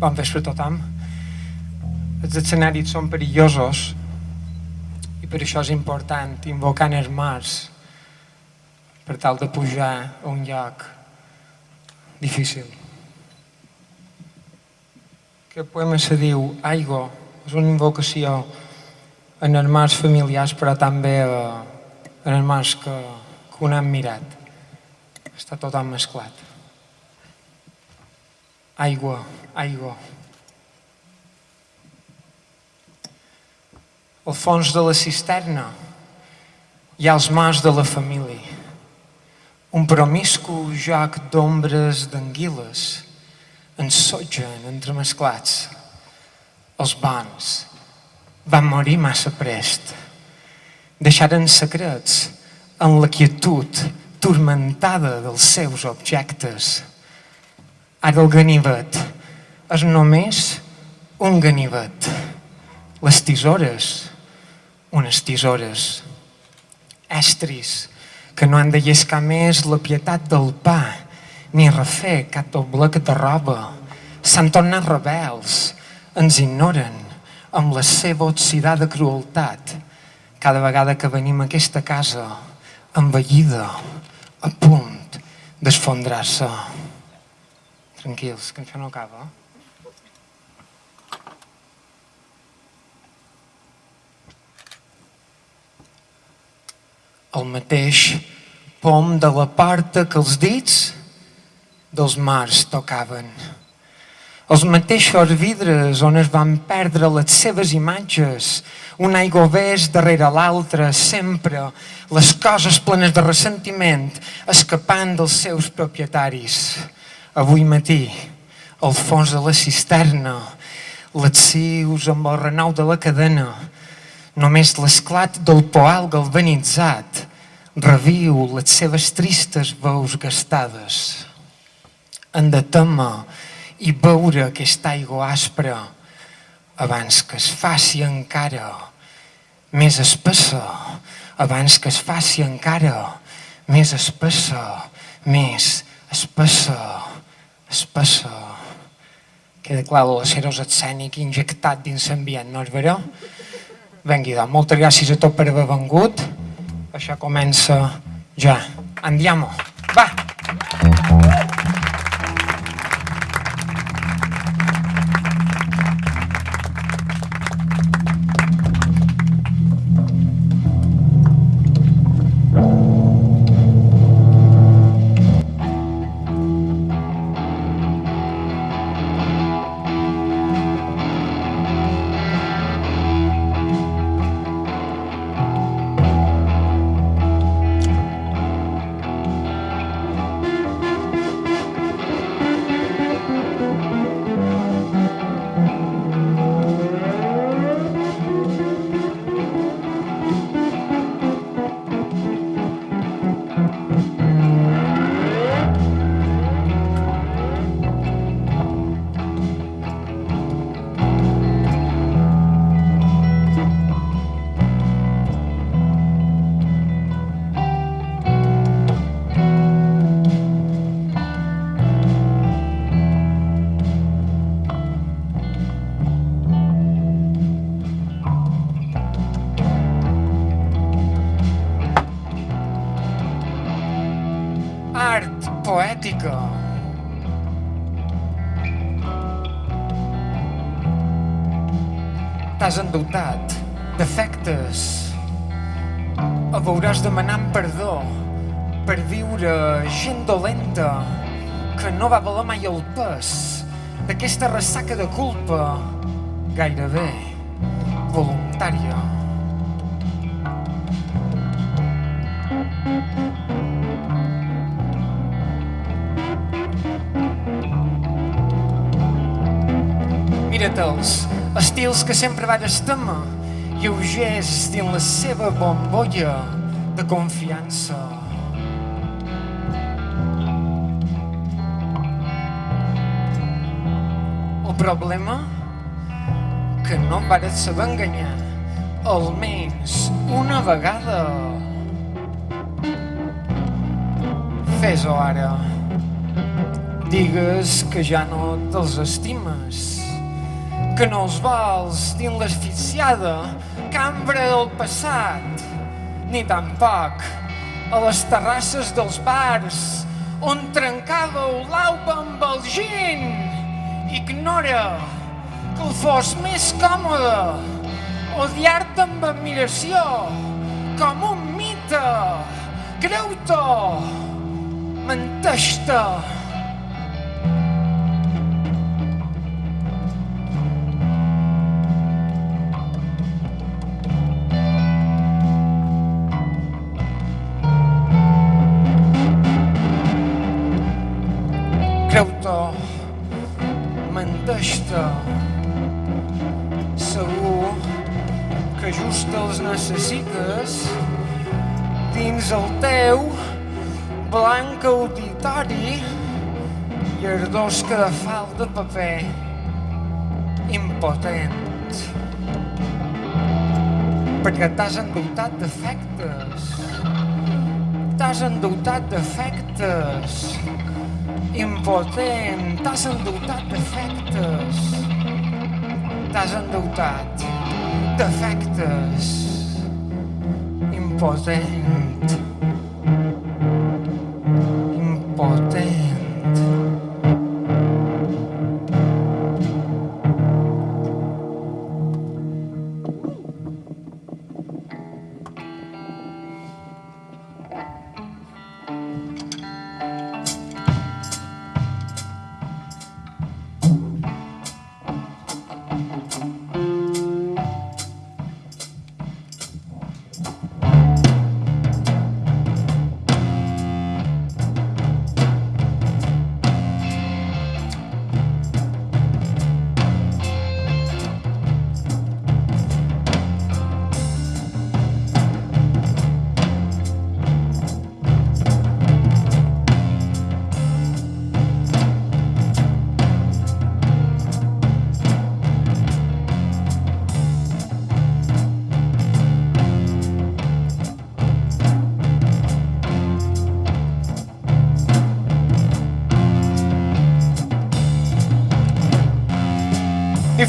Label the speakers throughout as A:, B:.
A: Bon vespre a tothom. Els escenaris són perillosos i per això és important invocar els mars per tal de pujar a un lloc difícil. Aquest poema se diu Aigua, és una invocació en els mars familiars però també en els que, que un han mirat. Està tot mesclat. Aigua, aigua. Al fons de la cisterna hi ha els mars de la família. Un promiscu joc d'ombres d'anguiles ensotgen entremesclats. Els bons van morir massa prest. Deixaren secrets en la quietud turmentada dels seus objectes. Ara el ganivet és només un ganivet. Les tisores, unes tisores. Estris, que no han de llescar més la pietat del pa, ni refer cap doblec de roba. S'han tornat rebels, ens ignoren amb la seva oxidada crueltat cada vegada que venim a aquesta casa envellida, a punt d'esfondrar-se. Tranquils, que això no acaba. El mateix pom de la porta que els dits dels mars tocaven. Els mateixos vidres on es van perdre les seves imatges, un aigüevés darrere l'altre, sempre les coses plenes de ressentiment escapant dels seus propietaris. Avui matí, al fons de la cisterna, les cius amb el renou de la cadena, només l'esclat del poal galvanitzat reviu les seves tristes veus gastades. Han de temer i beure aquesta aigua aspra abans que es faci encara més espessa, abans que es faci encara més espessa, més espessa, espessa. Queda clar l'aceros escènic injectat dins l'ambient, no és vera? Vengui, doncs, moltes gràcies a tot per haver vengut. Això comença ja. Andiamo. Va! Endeutat defectes. O veuràs demanant perdó per viure gent dolenta que no va valer mai el pes d'aquesta ressaca de culpa gairebé voluntària. Estils que sempre van estemar, lleugers dins la seva bombolla de confiança. El problema? Que no vares saber enganyar, almenys una vegada. Fes-ho ara. Digues que ja no te'ls estimes, que no els vols dins l'asfixiada cambra del passat, ni tampoc a les terrasses dels bars on trencàveu l'alba amb el gin. Ignora que el fos més còmode odiar-te amb admiració com un mite. Creu-te, menteix-te. Necessites dins el teu blanc auditori i ardors que de falta de paper impotent. Perquè t'has endeutat d'efectes. T'has endeutat d'efectes impotent. T'has endeutat d'efectes. T'has endeutat d'efectes impotent impotent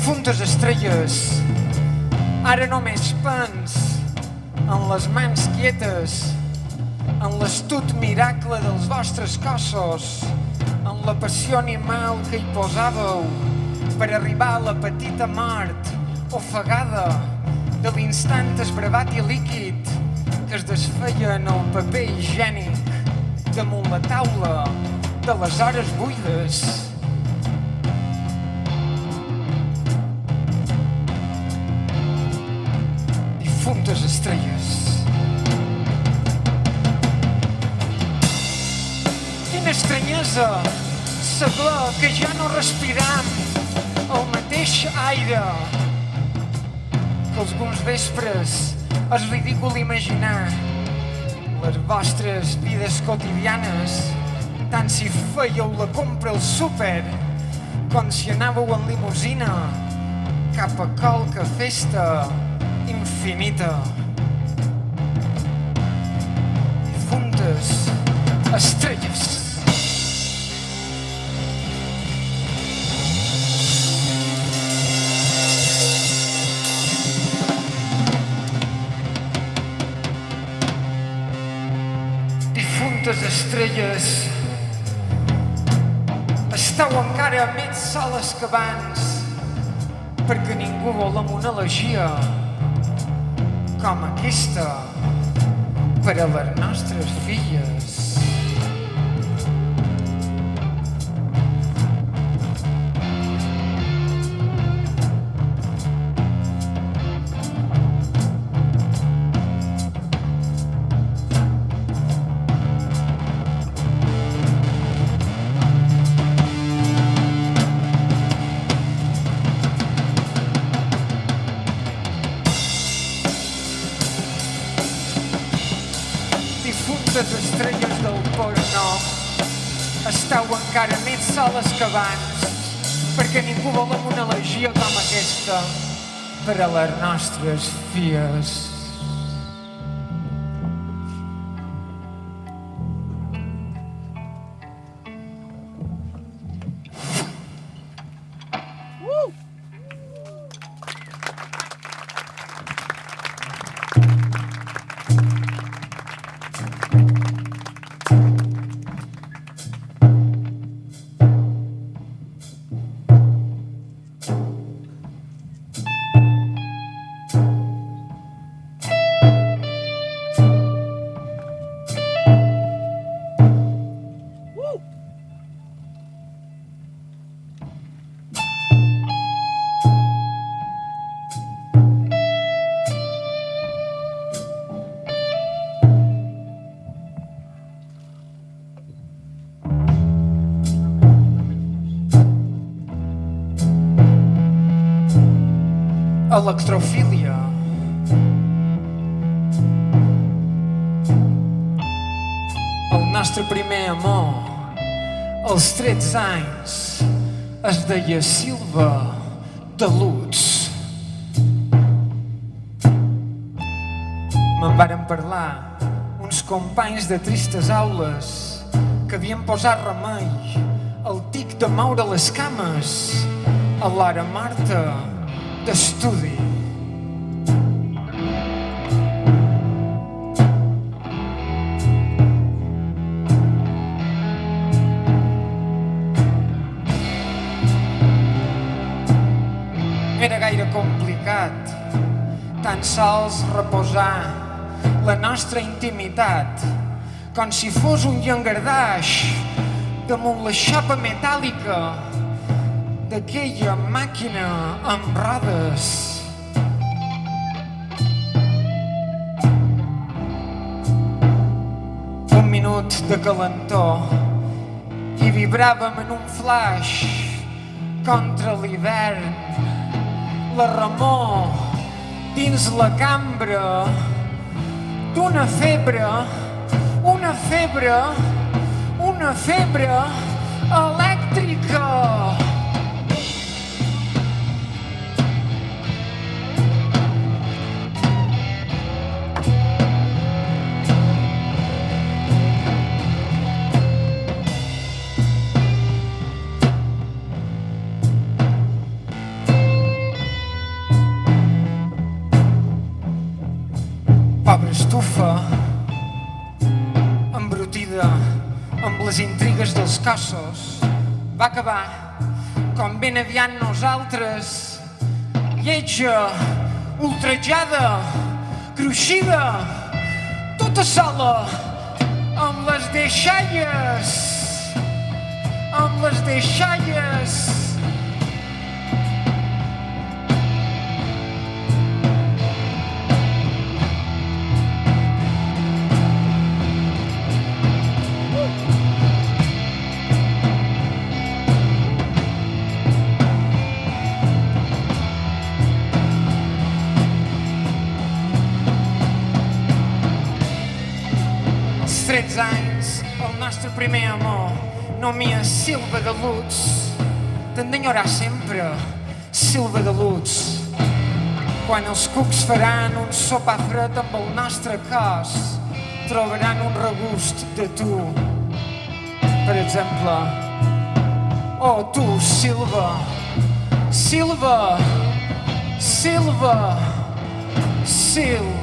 A: difuntes estrelles, ara només pens en les mans quietes, en l'astut miracle dels vostres cossos, en la passió animal que hi posàveu per arribar a la petita mort ofegada de l'instant esbravat i líquid que es desfeia en el paper higiènic damunt la taula de les hores buides. Estranyesa saber que ja no respiram el mateix aire que alguns vespres és ridícul imaginar les vostres vides quotidianes tant si fèieu la compra al súper com si anàveu en limusina cap a qualque festa infinita. Difuntes estrelles. Difuntes estrelles. Estau encara més soles que abans perquè ningú vol amb una elegia com aquesta per a les nostres filles. Soles que abans perquè ningú vol amb una elegia com aquesta per a les nostres filles. Electrofília. El nostre primer amor, als 13 anys, es deia Silva de Lutz. Me'n varen parlar uns companys de tristes aules que havien posat remei al tic de moure les cames a l'ara Marta d'estudi. Tan sols reposar la nostra intimitat com si fos un llangardaix damunt la xapa metàl·lica d'aquella màquina amb rodes. Un minut de calentor i vibràvem en un flash contra l'hivern. La remor dins la cambra d'una febre, una febre, una febre elèctrica. Cossos, va acabar com ben aviat nosaltres, lletja, ultrajada, cruixida, tota sola, amb les deixalles, amb les deixalles. Primer amor, nomia Silva de Lutz. T'han d'enyorar sempre, Silva de Lutz. Quan els cucs faran un sopar fred amb el nostre cos, trobaran un regust de tu. Per exemple, oh tu, Silva, Silva, Silva, Silva.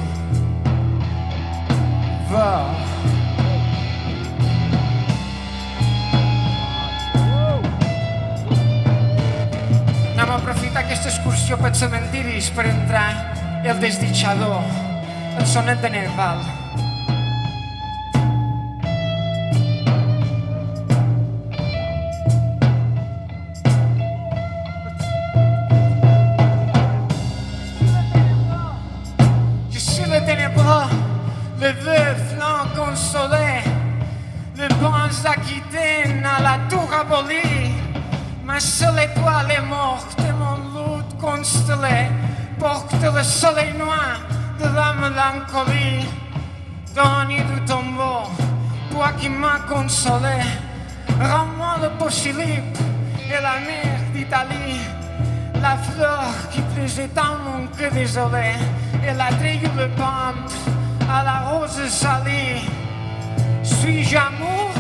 A: Anem a aprofitar aquesta excursió pels cementiris per entrar el desditjador, el sonet de Nerval. Plaisait tant cœur désolé, et la de pomme à la rose salie. Suis-je amour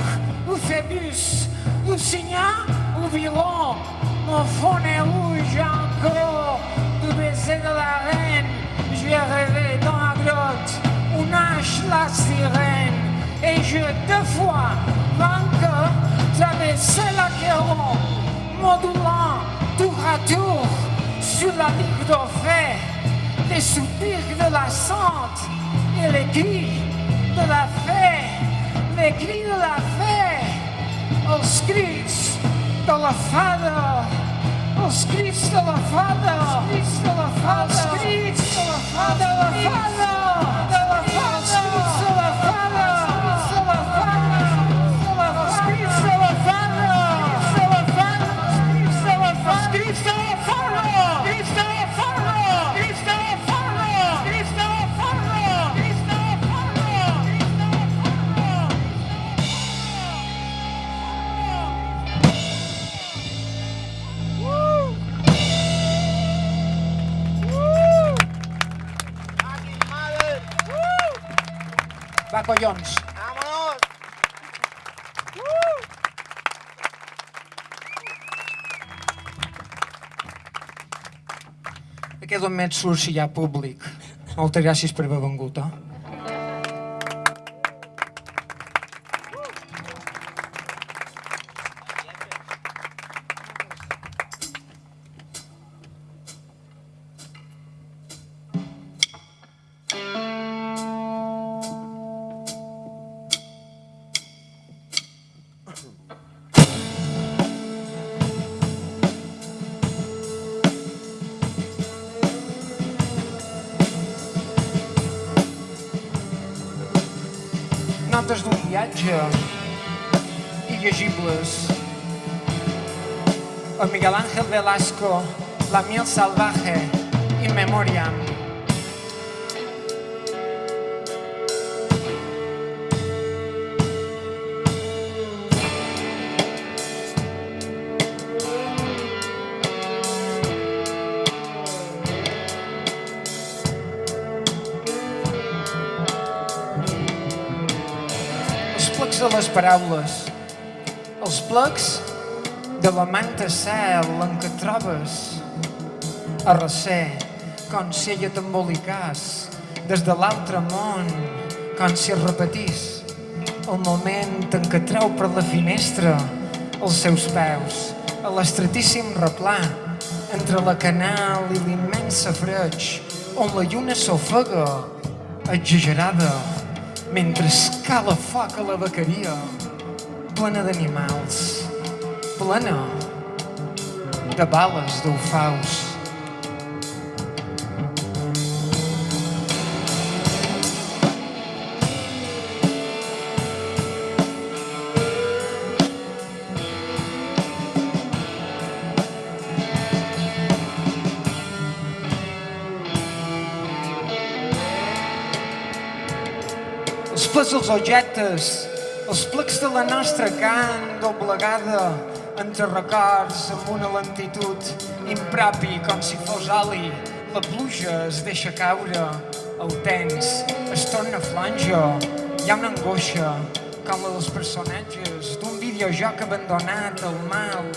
A: ou Phébus, ou Signa ou Viron Mon fond est rouge encore du baiser de la reine. J'ai rêvé dans la grotte où nage la sirène. Et je deux fois, vainqueur, traversé l'Achéron, modulant tour à tour sur la ligue d'Orphée, les soupirs de la sante et les cris de la fée, les cris de la fée, els crits de la fada, els crits de la fada, els crits de la fada, els crits de la fada, la fada, collons.
B: ¡Vámonos!
A: Aquest moment surt si hi ha públic. Moltes gràcies per haver vengut, eh? Notes d'un viatge il·legibles. El Miguel Ángel Velasco, La miel salvaje, in memoriam. De les paraules, els plecs de la manta cel en què trobes. A recer, com si ella t'embolicàs des de l'altre món, com si es repetís el moment en què treu per la finestra els seus peus a l'estratíssim replà entre la canal i l'immensa freig on la lluna s'ofega exagerada mentre escala foc a la bequeria plena d'animals plena de bales d'ufaus els plets dels objectes, els plecs de la nostra can doblegada entre records amb una lentitud impropi com si fos oli. La pluja es deixa caure, el temps es torna flanjo, hi ha una angoixa com la dels personatges d'un videojoc abandonat al mal,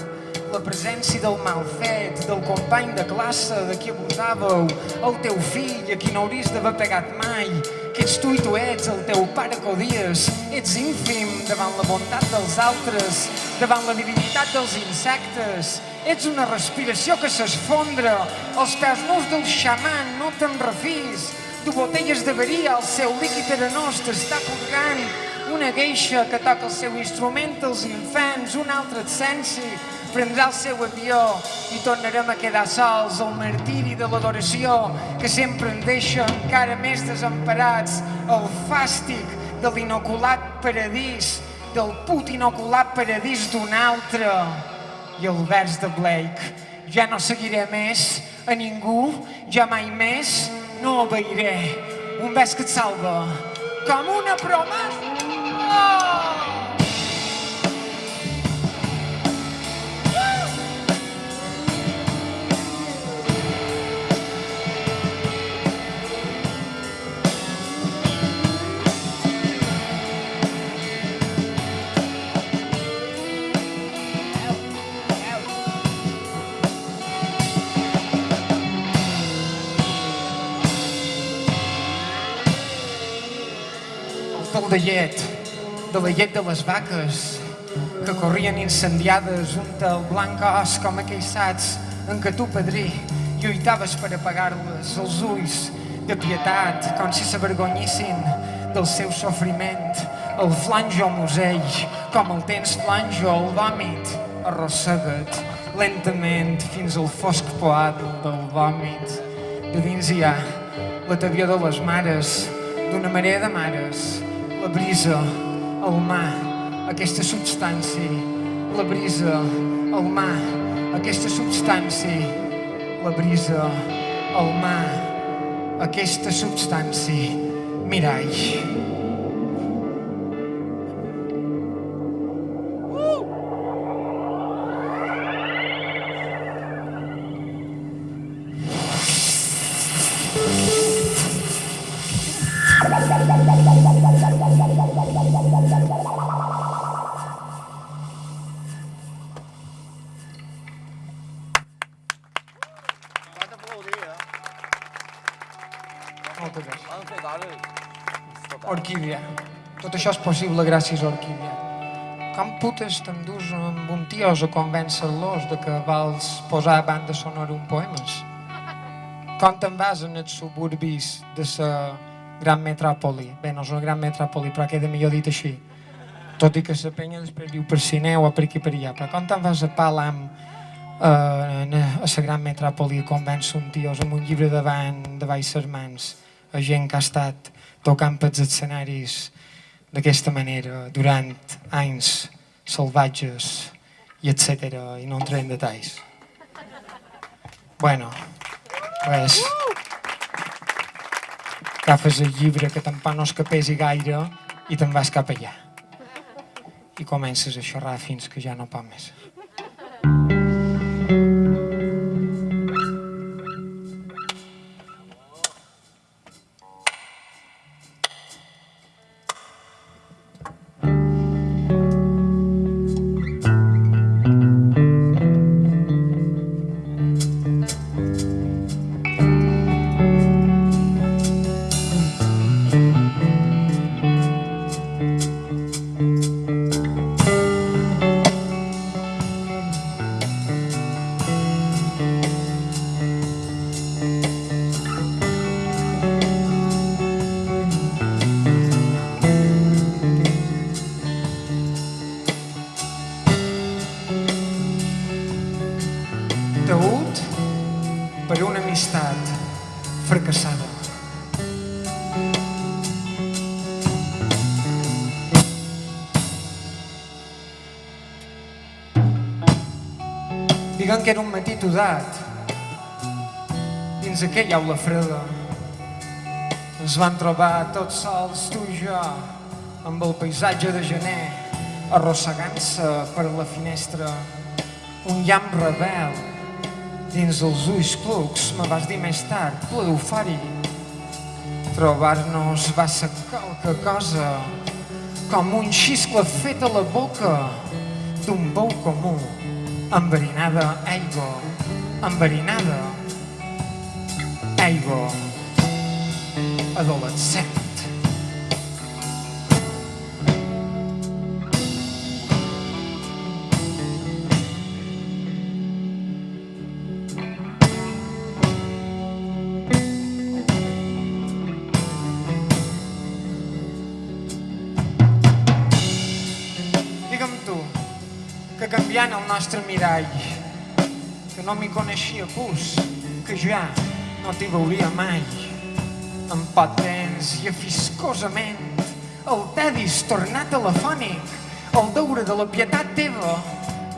A: la presència del mal fet, del company de classe de qui abusàveu, el teu fill a qui no hauries d'haver pegat mai, ets tu i tu ets, el teu pare que odies, ets ínfim davant la bondat dels altres, davant la divinitat dels insectes, ets una respiració que s'esfondra, els peus nus del xaman, no te'n refis, du botelles de veria, el seu líquid arenós t'està purgant, una gueixa que toca el seu instrument als infants, un altre et sensi, prendrà el seu avió i tornarem a quedar sols el martiri de l'adoració que sempre ens deixa encara més desemparats. El fàstic de l'inoculat paradís del put inoculat paradís d'un altre. I el vers de Blake ja no seguiré més a ningú ja mai més no obeiré. Un vers que et salva com una promesa oh! De llet, de la llet de les vaques, que corrien incendiades un el blanc os com aquells sats en què tu, padrí, lluitaves per apagar-les, els ulls de pietat, com si s'avergonyissin del seu sofriment, el flanjo musell, com el tens flanjo, el vòmit, arrossega't lentament fins al fosc poat del vòmit. De dins hi ha la tavió de les mares, d'una marea de mares, la brisa, el mar, aquesta substància, la brisa, el mar, aquesta substància, la brisa, el mar, aquesta substància, mirall. Això és possible gràcies a Orquídea. Com putes t'endús amb un tios a convèncer-los de que vals posar a banda sonora un poemes? Com te'n vas en els suburbis de la gran metròpoli? Bé, no és una gran metròpoli, però queda millor dit així. Tot i que la penya després diu per Cineu o per aquí per allà. Però com te'n vas a Palam eh, a la gran metròpoli a convèncer un tios amb un llibre davant, de baix mans, a gent que ha estat tocant pels escenaris d'aquesta manera durant anys salvatges i etc. i no entrem en detalls. Bueno, pues, agafes el llibre que tampoc no es capesi gaire i te'n vas cap allà. I comences a xerrar fins que ja no pot més. Taüt todat dins aquella aula freda. Ens van trobar tots sols, tu i jo, amb el paisatge de gener, arrossegant-se per la finestra. Un llamp rebel dins els ulls clucs, me vas dir més tard, ple d'eufori. Trobar-nos va ser qualque cosa, com un xiscle fet a la boca d'un bou comú, enverinada aigua, enverinada aigua adolescent. Canviant el nostre mirall, que no m'hi coneixia pus, que ja no t'hi veuria mai, en potents i afiscosament, el tedis tornat telefònic, el deure de la pietat teva,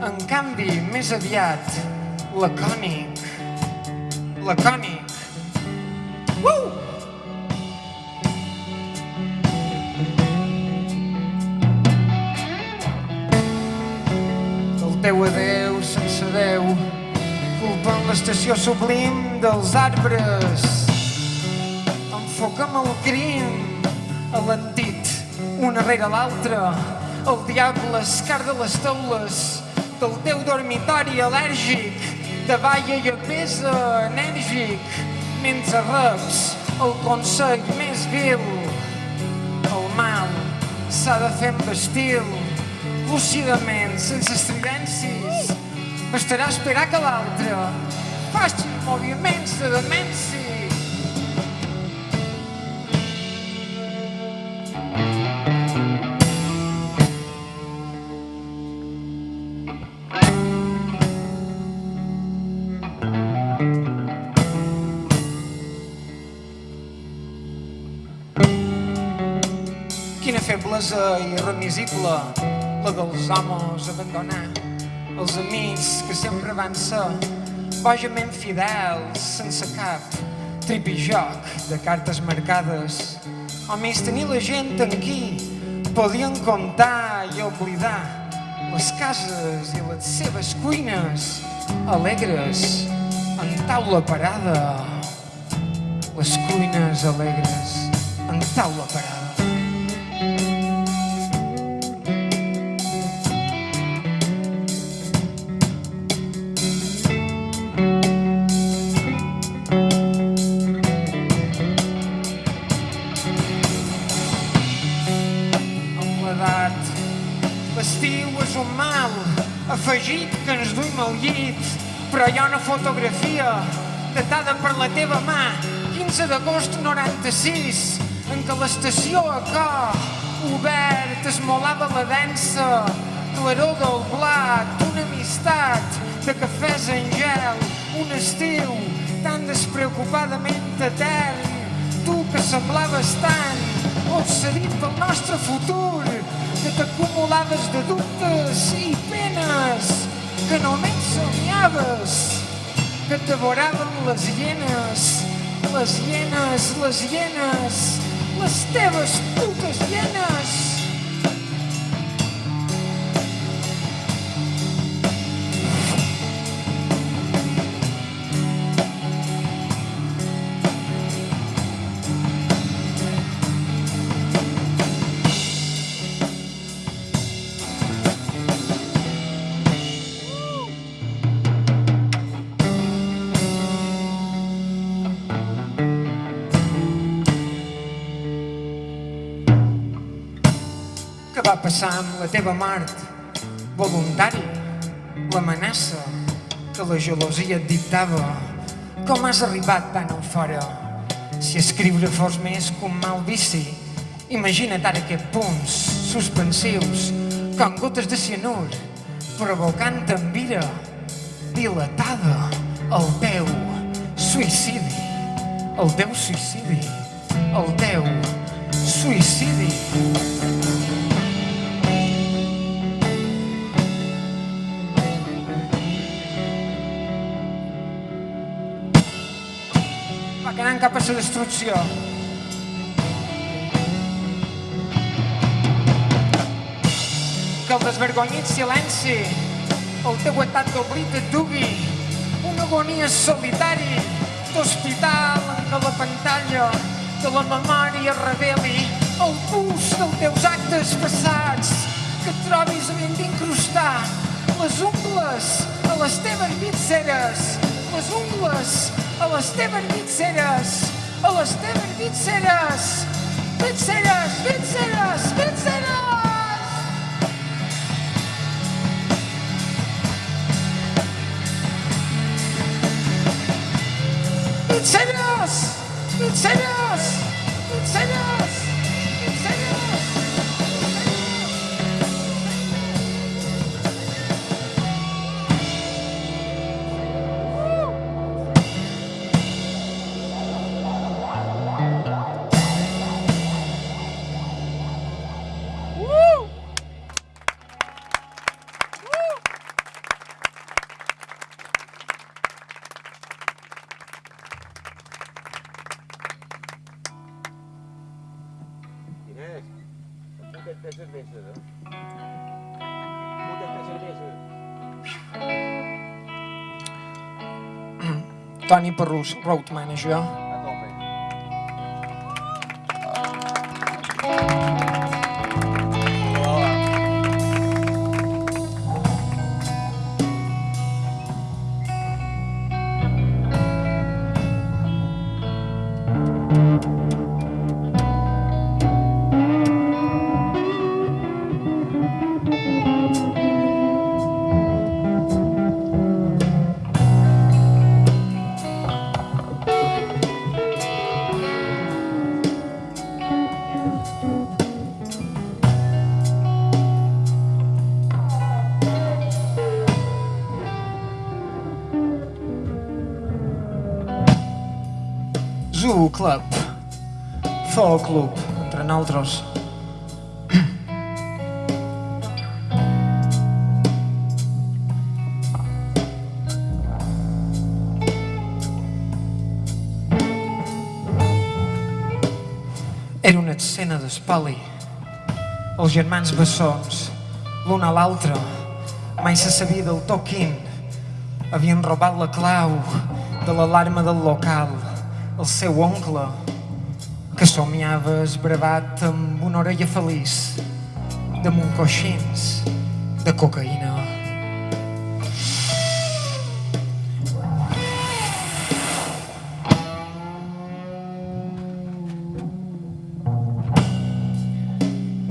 A: en canvi, més aviat, lacònic, lacònic. L'estació sublim dels arbres. Enfoca'm el crim, alentit, una rere l'altra, el diable escar de les taules del teu dormitori al·lèrgic, de balla i apesa enèrgic, mentre reps el consell més vil. El mal s'ha de fer amb estil, lúcidament, sense estridències. Bastarà esperar que l'altre faci moviments de demència. Quina feblesa irremisible, la dels homes abandonar. Els amics que sempre van ser bojament fidels, sense cap tripijoc de cartes marcades. O més tenir la gent en qui podien comptar i oblidar les cases i les seves cuines alegres en taula parada. Les cuines alegres en taula parada. Fotografia datada per la teva mà, 15 d'agost 96, en què l'estació a cor obert esmolava la densa claror del blat, una amistat de cafès en gel, un estiu tan despreocupadament etern, tu que semblaves tan obsedit pel nostre futur, que t'acumulaves de dubtes i penes, que només somiaves, que devoraven les hienes, les hienes, les hienes, les teves putes hienes. La teva mort? Voluntari, l'amenaça que la gelosia et dictava. Com has arribat tan en fora? Si escriure fos més que un mal vici, imagina't ara aquests punts suspensius, com gotes de cianur, provocant envira, dilatada, el teu suïcidi, el teu suïcidi, el teu suïcidi. Anant cap a la destrucció. Que el desvergonyit silenci, el teu estat d'oblit et dugui, una agonia solitari d'hospital en la pantalla de la memòria reveli el pus dels teus actes passats, que et trobis havent d'incrustar les ungles a les teves vitceres, les ungles a les teves vitceres, a les teves vitceres, vitceres, vitceres, vitceres! Vitceres! Vitceres!
B: پڕوش ڕوتمانە
A: ژوە. Club. Zoo Club, entre nosaltres. Era una escena d'espoli. Els germans bessons, l'un a l'altre, mai se sabia del to quin. Havien robat la clau de l'alarma del local el seu oncle, que somiava esbravat amb una orella feliç, damunt coixins de cocaïna.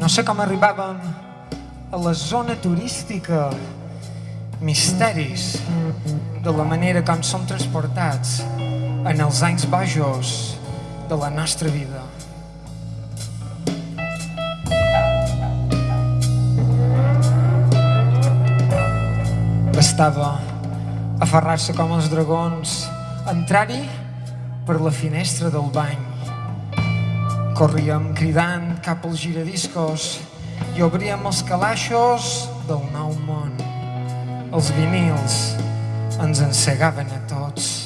A: No sé com arribàvem a la zona turística misteris de la manera com som transportats en els anys bojos de la nostra vida. Bastava aferrar-se com els dragons, entrar-hi per la finestra del bany. Corríem cridant cap als giradiscos i obríem els calaixos del nou món. Els vinils ens encegaven a tots.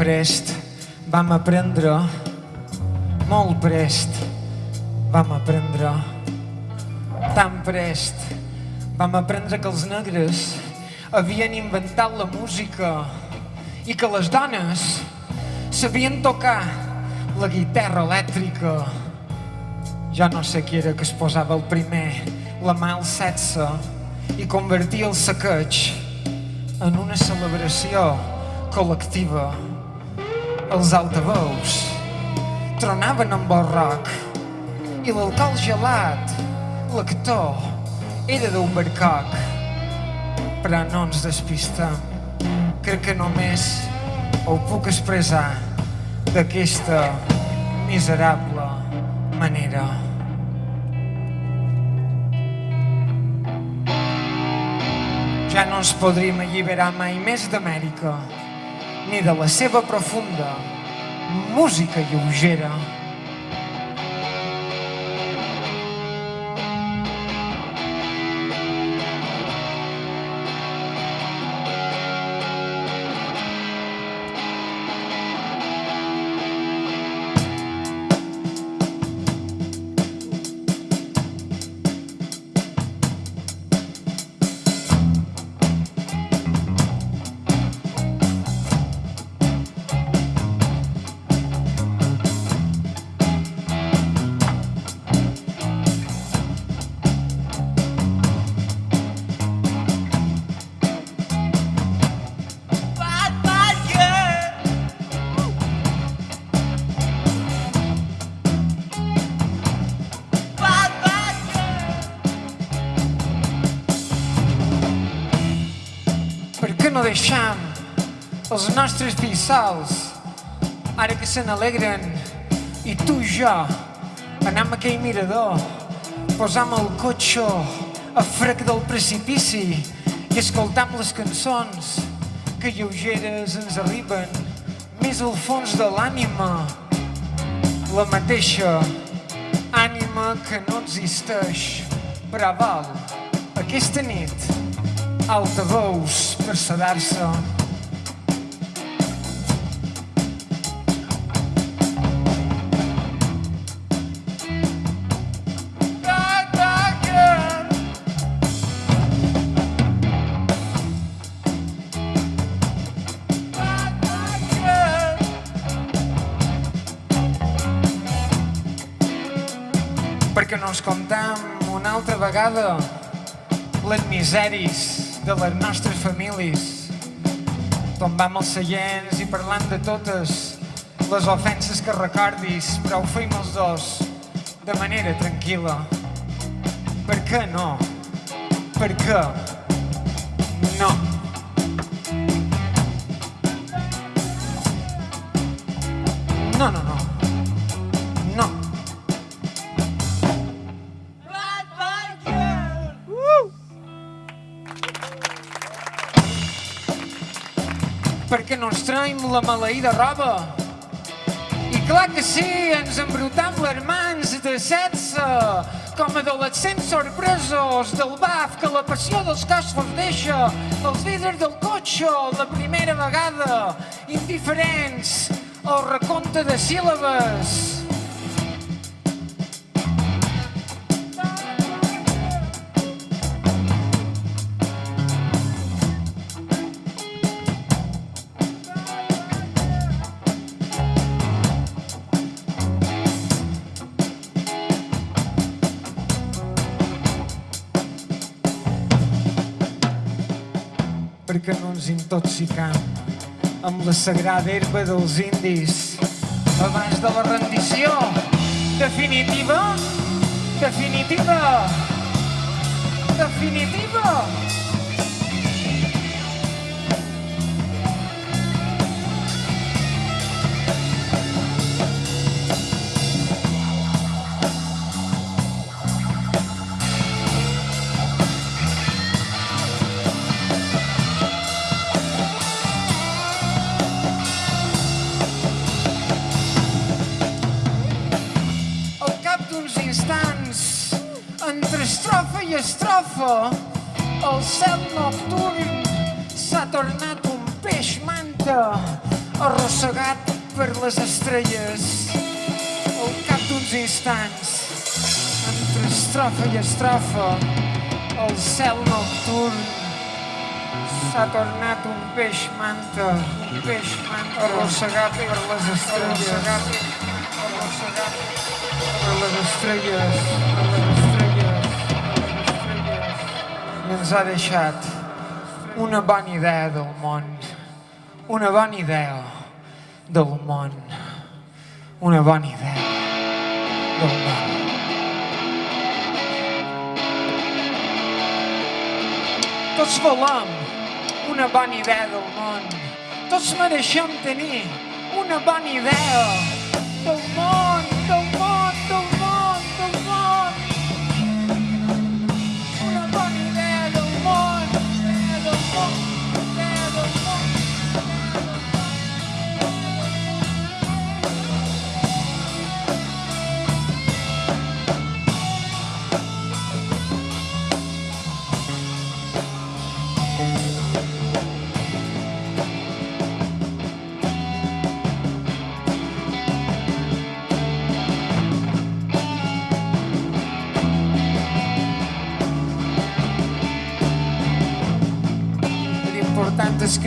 A: Prest vam aprendre, molt prest vam aprendre, tan prest vam aprendre que els negres havien inventat la música i que les dones sabien tocar la guitarra elèctrica. Ja no sé qui era que es posava el primer, la mà al sexe, i convertia el saqueig en una celebració col·lectiva. Els altaveus tronaven amb el rock i l'alcohol gelat, l'actor, era d'un barcoc. Però no ens despistem. Crec que només ho puc expressar d'aquesta miserable manera. Ja no ens podríem alliberar mai més d'Amèrica, ni de la seva profunda música lleugera. Deixam els nostres fills sols, ara que se n'alegren, i tu i jo anem a aquell mirador, posam el cotxe a frec del precipici i escoltam les cançons que lleugeres ens arriben més al fons de l'ànima, la mateixa ànima que no existeix, però val, aquesta nit, altaveus per sedar-se. Perquè no ens comptam una altra vegada les miseris de les nostres famílies. Tombam els seients i parlant de totes les ofenses que recordis però ho feim els dos de manera tranquil·la. Per què no? per què perquè no ens traiem la maleïda roba. I clar que sí, ens embrutam les mans de setze, com adolescents sorpresos del baf que la passió dels cossos deixa, els vidres del cotxe la primera vegada, indiferents al recompte de síl·labes. Ens intoxicam amb la sagrada herba dels indis abans de la rendició definitiva, definitiva, definitiva. Estrofa i estrofa, el cel nocturn s'ha tornat un peix manta, un peix manta, arrossegat per les estrelles. Arrossegat, arrossegat per les estrelles, per les estrelles, per les estrelles. I ens ha deixat una bona idea del món, una bona idea del món, una bona idea del món. Tots volem una bona idea del món. Tots mereixem tenir una bona idea del món,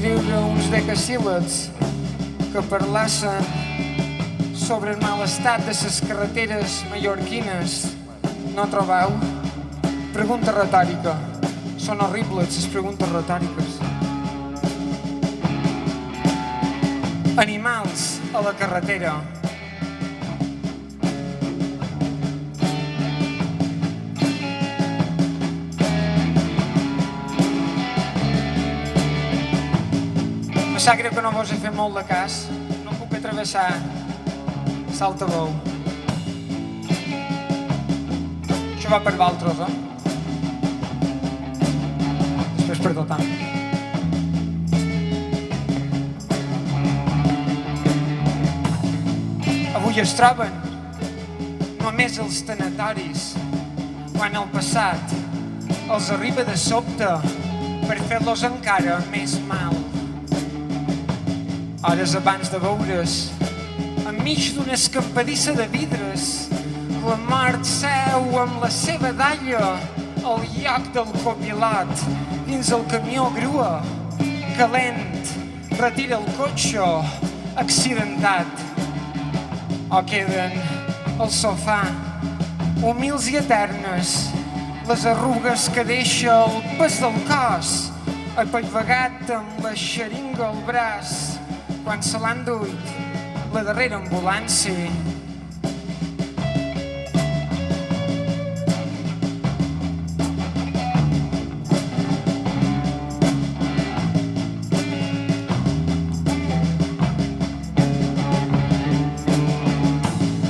A: escriure uns decasíl·labs que parlassen sobre el mal estat de les carreteres mallorquines. No trobeu? Pregunta retòrica. Són horribles, les preguntes retòriques. Animals a la carretera. Sap greu que no vos he fet molt de cas. No puc atravessar Saltabou. Això va per Valtros, eh? Després per tot Avui es troben només els tanatoris quan el passat els arriba de sobte per fer-los encara més mal. Hores abans de veure's, enmig d'una escampadissa de vidres, la mort seu amb la seva dalla al lloc del copilot dins el camió grua, calent, retira el cotxe, accidentat. O queden al sofà, humils i eternes, les arrugues que deixa el pes del cos, apaivagat amb la xeringa al braç, quan se l'han duit la darrera ambulància.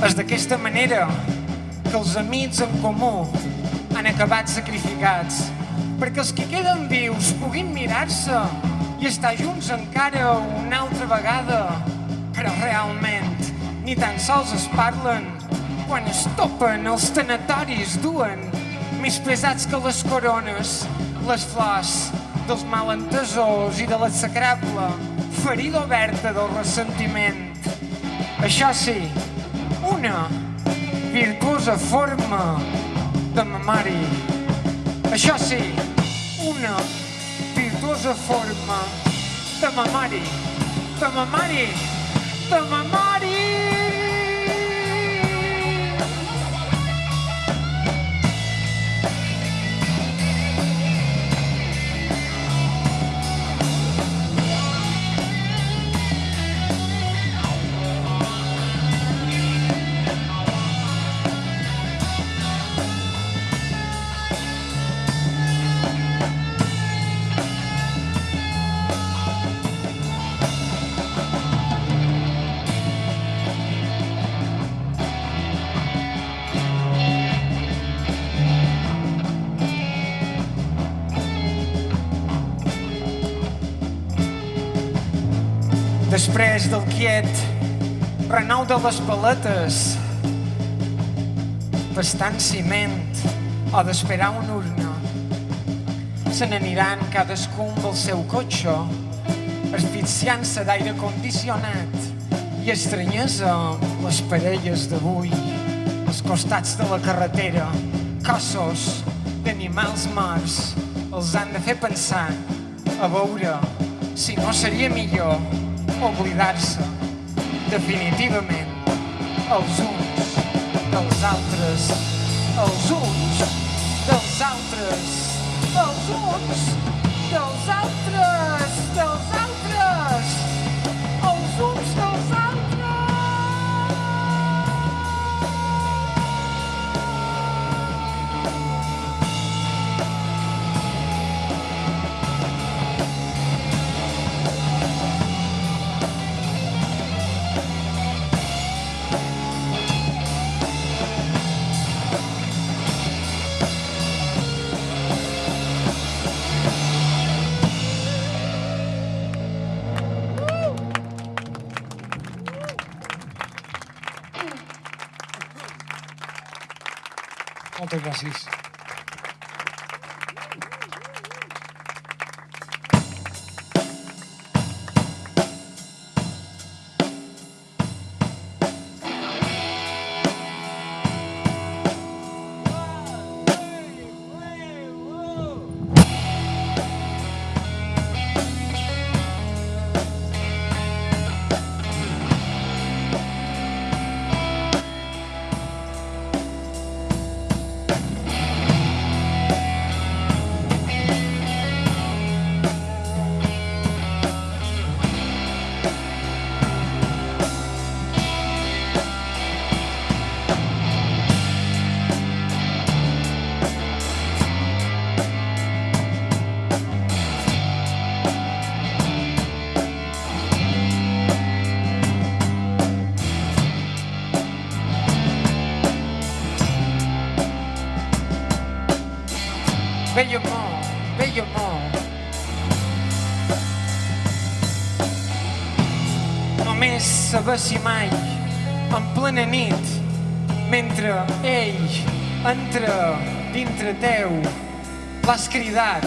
A: És d'aquesta manera que els amics en comú han acabat sacrificats perquè els que queden vius puguin mirar-se i estar junts encara una altra vegada. Però realment ni tan sols es parlen quan es topen els tanatoris duen més pesats que les corones, les flors dels malentesos i de l'execrable ferida oberta del ressentiment. Això sí, una virtuosa forma de memòria. Això sí, una virtuosa forma. De memòria, de memòria, de memòria. Del quiet renou de les paletes, bastant ciment o d'esperar una urna. Se n'aniran cadascun pel seu cotxe, asfixiant-se d'aire condicionat i estranyesa les parelles d'avui, als costats de la carretera, cossos d'animals morts els han de fer pensar a veure si no seria millor oblidar-se definitivament els uns dels altres, els uns dels altres, els uns dels altres, Moltes gràcies. Només saber si mai, en plena nit, mentre ell entra dintre teu, l'has cridat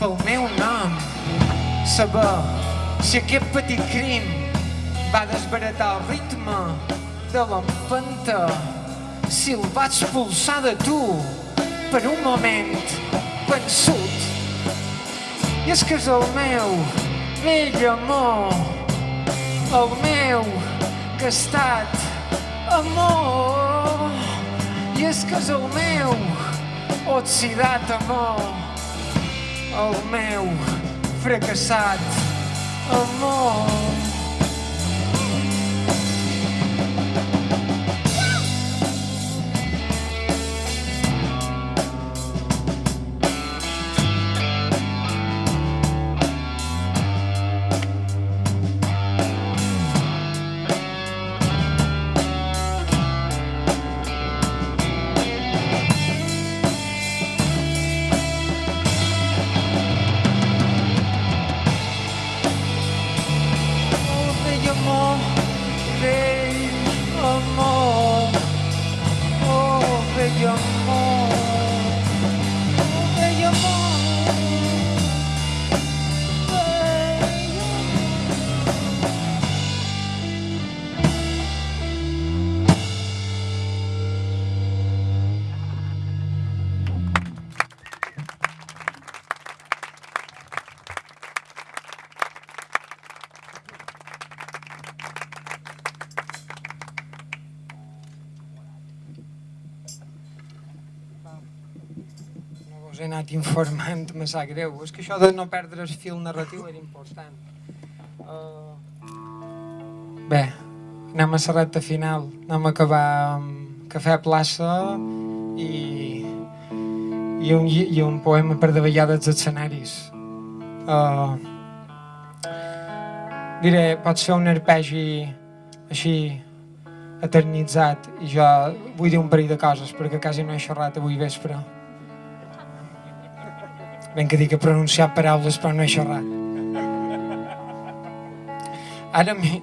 A: pel meu nom. Saber si aquest petit crim va desbaratar el ritme de l'empenta, si el va expulsar de tu per un moment vençut. I és que és el meu vell amor, el meu gastat amor. I és que és el meu oxidat amor, el meu fracassat amor. Informant, me sap greu. És que això de no perdre el fil narratiu era important. Uh... Bé, anem a la recta final. Anem a acabar amb Cafè Plaça i, i, un, i un poema per davallar dels escenaris. Uh... Diré, pots fer un arpegi així eternitzat i jo vull dir un parell de coses perquè quasi no he xerrat avui vespre. Ben que dic que he pronunciat paraules però no he xerrat. Ara m'hi-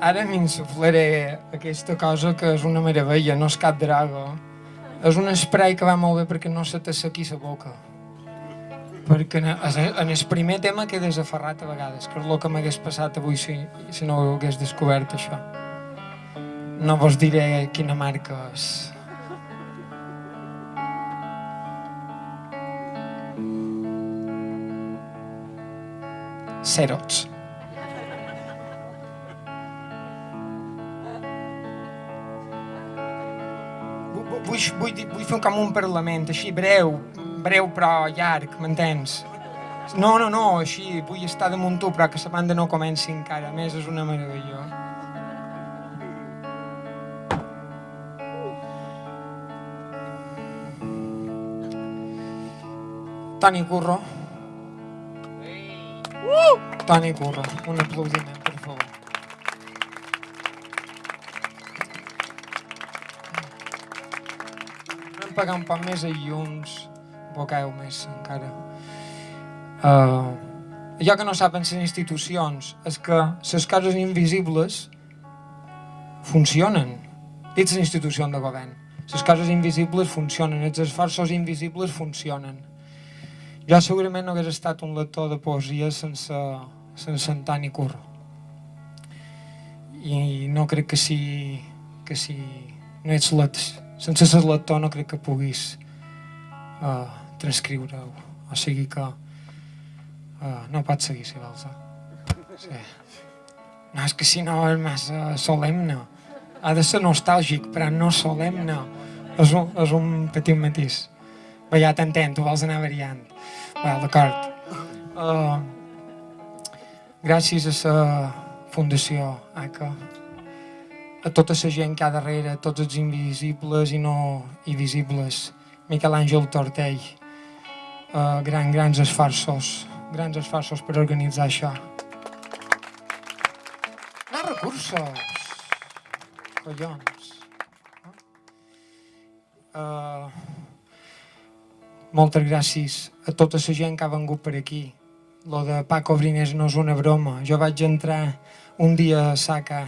A: ara m'insuflaré aquesta cosa que és una meravella, no és cap draga. És un spray que va molt bé perquè no se t'assequi la boca. Perquè en el primer tema quedes aferrat a vegades, que és el que m'hagués passat avui si, si no ho hagués descobert això. No vos diré quina marca és. Vu- Vull, vull, vull fer com un parlament, així breu, breu però llarg, m'entens? No, no, no, així, vull estar damunt tu, però que la banda no comenci encara, a més és una meravella. Toni Curro. Toni Curro, un aplaudiment, per favor. Vam pagar un poc més a llums, bocau més encara. Uh, allò que no saben les institucions és que les coses invisibles funcionen dins les institucions de govern. Les coses invisibles funcionen, els esforços invisibles funcionen. Jo segurament no hagués estat un lector de poesia sense, sense en Tani Curro. I no crec que si, que si no ets let, sense ser lector no crec que puguis uh, transcriure-ho. O sigui que uh, no pots seguir si vols. Eh? Sí. No, és que si no és massa solemne. Ha de ser nostàlgic, però no solemne. És un, és un petit matís. Bé, ja t'entenc, tu vols anar variant. Bé, d'acord. Uh, gràcies a la Fundació ACA, a tota la gent que ha darrere, a tots els invisibles i no invisibles, Miquel Àngel Tortell, uh, gran, grans esforços, grans esforços per organitzar això. No recursos! Collons! Uh, moltes gràcies a tota la gent que ha vengut per aquí. Lo de Paco Brines no és una broma. Jo vaig entrar un dia a Saca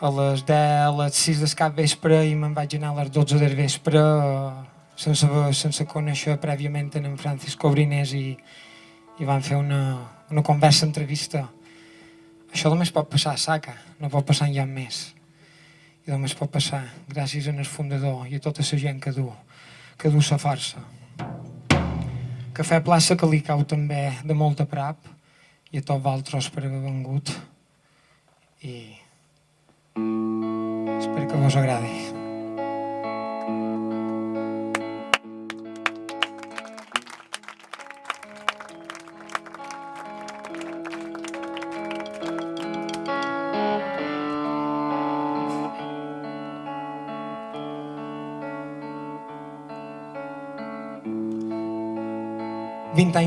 A: a les 10, a les 6 del cap vespre i me'n vaig anar a les 12 del vespre eh, sense, sense conèixer prèviament en Francisco Brines i, i van fer una, una conversa, entrevista. Això només pot passar a Saca, no pot passar enlloc més. I només pot passar gràcies al fundador i a tota la gent que du, que du la força. Cafè Plaça que li cau també de molt a prop i a tots vosaltres per haver vengut i espero que vos agradi.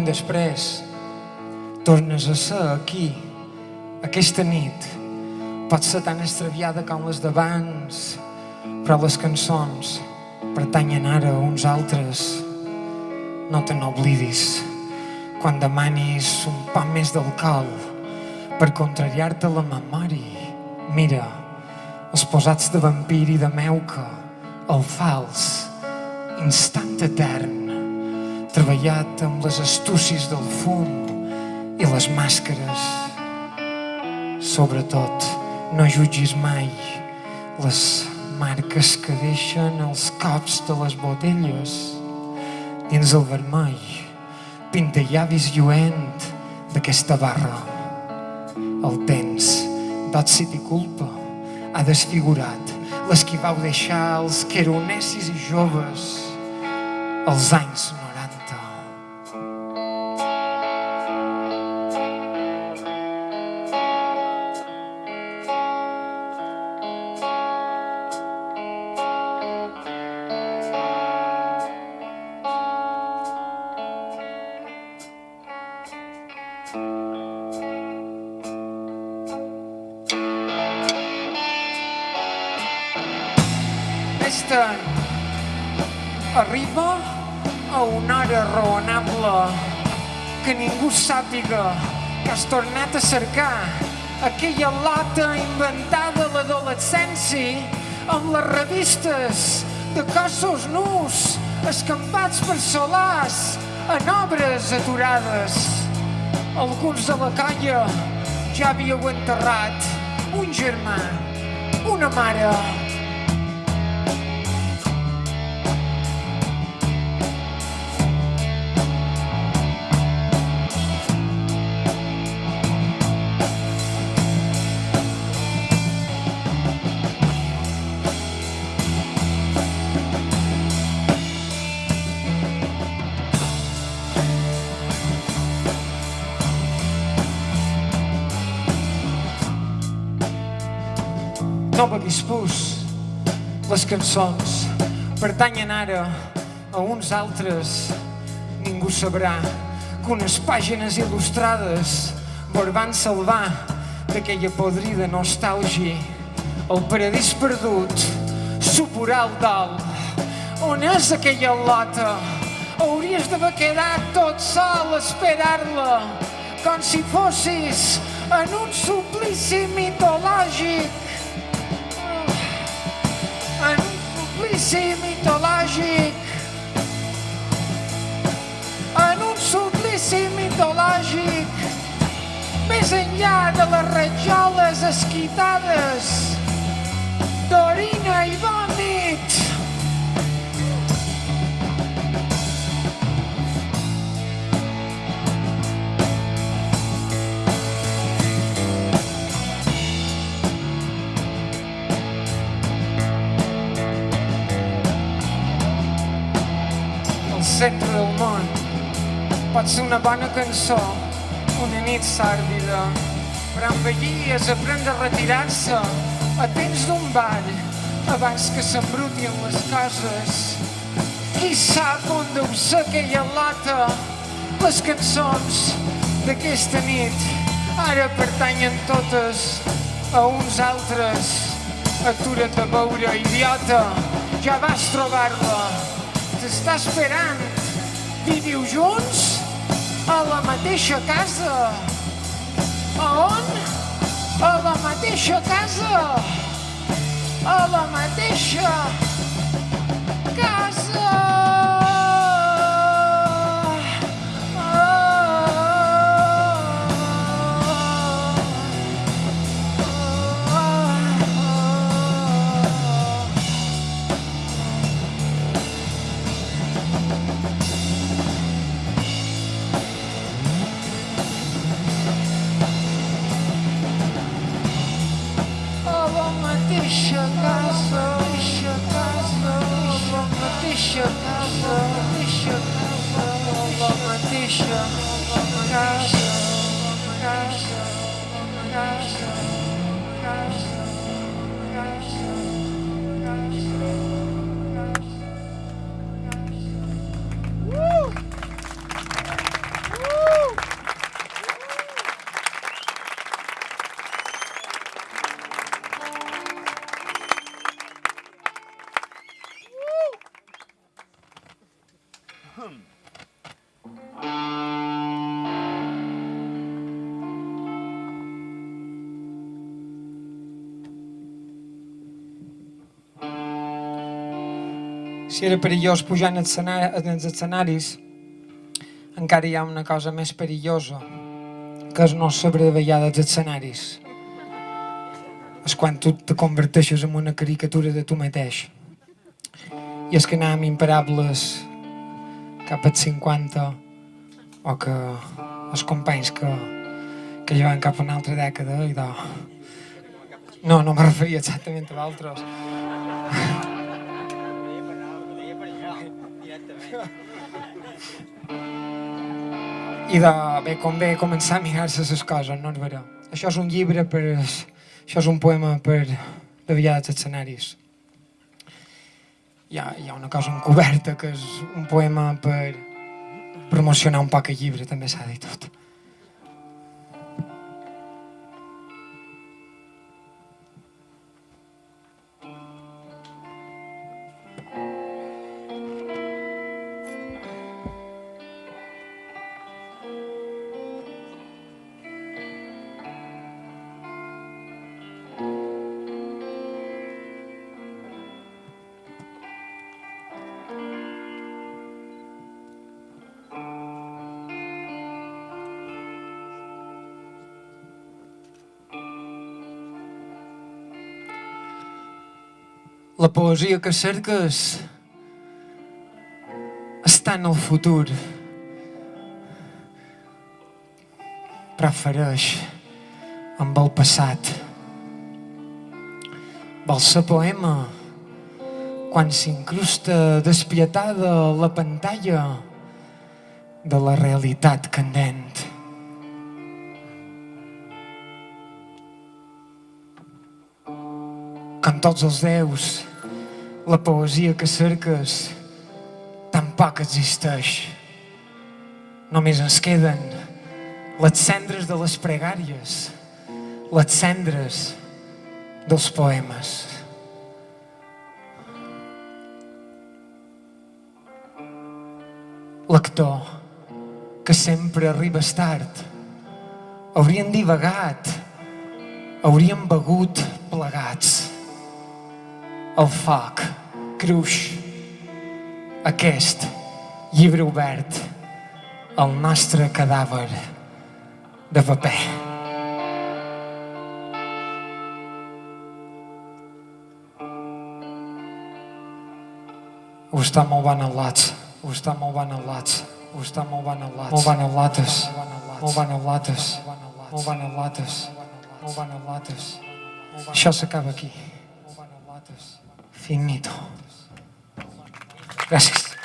A: Després, tornes a ser aquí, aquesta nit. Pot ser tan extraviada com les d'abans, però les cançons pertanyen ara a uns altres. No te n'oblidis quan demanis un poc més d'alcohol per contrariar-te la memòria. Mira, els posats de vampir i de meuca, el fals, instant etern, treballat amb les astúcies del fum i les màscares. Sobretot, no jutgis mai les marques que deixen els cops de les botelles dins el vermell, pintallavis lluent d'aquesta barra. El temps d'òxid i culpa ha desfigurat les que vau deixar els que éreu necis i joves als anys 90. Sàpiga que has tornat a cercar aquella lata inventada a l'adolescència amb les revistes de cossos nus escampats per solars en obres aturades. Alguns de la colla ja havíeu enterrat un germà, una mare, no beguis pus. Les cançons pertanyen ara a uns altres. Ningú sabrà que unes pàgines il·lustrades van salvar d'aquella podrida nostàlgia. El paradís perdut, supurar el dalt. On és aquella lota? Hauries d'haver quedat tot sol esperar-la, com si fossis en un suplici mitològic suplici mitològic. En un suplici mitològic. Més enllà de les rajoles esquitades d'orina i vòmit. Pot ser una bona cançó, una nit sàrdida, però envellir és aprendre a retirar-se a temps d'un ball abans que s'embrutin les coses. Qui sap on deu ser aquella lata? Les cançons d'aquesta nit ara pertanyen totes a uns altres. Atura't a veure, idiota, ja vas trobar-la t'està esperant. Viviu junts a la mateixa casa. A on? A la mateixa casa. A la mateixa casa. Mateixa Si era perillós pujar en, escena- en els escenaris, encara hi ha una cosa més perillosa, que és no saber ballar dels escenaris. És quan tu te converteixes en una caricatura de tu mateix. I és que anem imparables cap als 50 o que els companys que, que llevan cap a una altra dècada i de... No, no me referia exactament a d'altres. I de bé com bé començar a mirar-se les coses, no és vera. Això és un llibre per... Això és un poema per davallar dels escenaris. Hi ha, hi ha una cosa encoberta que és un poema per promocionar un poc el llibre, també s'ha dit tot. La poesia que cerques està en el futur. Prefereix amb el passat. Vol ser poema quan s'incrusta despietada la pantalla de la realitat candent. Com tots els déus, la poesia que cerques tampoc existeix. Només ens queden les cendres de les pregàries, les cendres dels poemes. Lector, que sempre arribes tard, haurien divagat, hauríem begut plegats. El foc cruix, aquest llibre obert, el nostre cadàver de paper. Ho està molt ben al·lats, ho està molt ben al·lats, ho està molt ben al·lats, molt ben al·lates, molt ben al·lates, molt ben al·lates, molt ben al·lates. Això s'acaba aquí. Finito. Gràcies.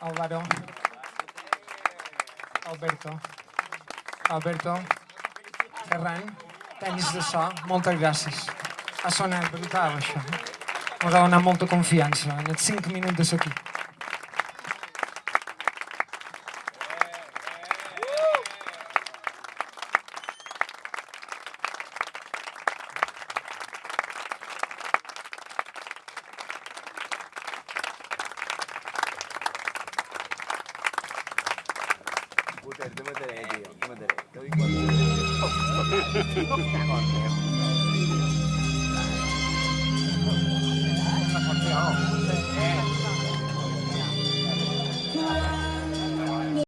A: Álvaro. Alberto. Alberto. Ferran. Tenis de so. Moltes gràcies. Ha sonat brutal, això. Ens ha donat molta confiança en els 5 minuts de ser